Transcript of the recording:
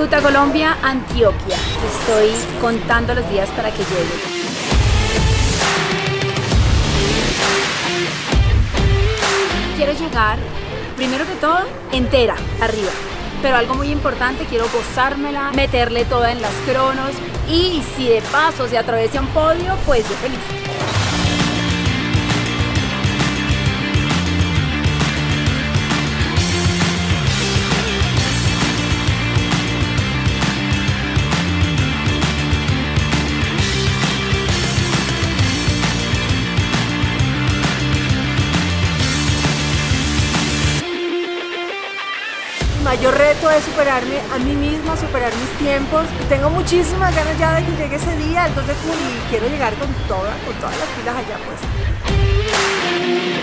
Ruta Colombia, Antioquia. Estoy contando los días para que llegue. Quiero llegar, primero que todo, entera, arriba. Pero algo muy importante, quiero gozármela, meterle toda en las cronos y si de paso se atraviesa un podio, pues yo feliz. Mayor reto es superarme a mí misma, superar mis tiempos. Tengo muchísimas ganas ya de que llegue ese día, entonces quiero llegar con, toda, con todas las pilas allá pues.